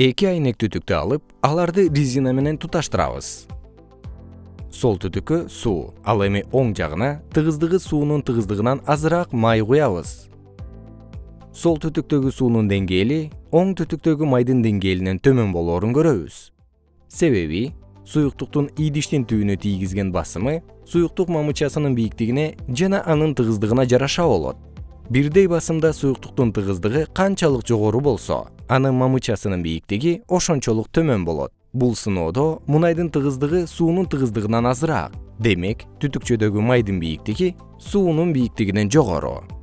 эки айнек түтүктү алып аларды резина менен туташтырабыз. Сол түтүккө суу ал эми оң жагына тыгыздыгы суунун тыгыздыгынан азыраак май куябыз. Сол түтүктөгү суунун деңгээли оң түтүктөгү майдын деңгээлинен төмөн болоорун көрөбүз. Себеби суюктуктун идиштин түбүнө тийгизген басымы суюктук мамычасынын бийиктигине жана анын тыгыздыгына жараша болот бирдей басымда суюктуктун тыгыздыгы канчалык жогору болсо анын мамычасынын бийиктиги ошончолук төмөн болот. Бул сыноодо мунайдын тыгыздыгы суунун тыгыздыгынан азыраак. Демек түтүкчөдөгү майдын бийиктиги суунун бийиктигинен жогору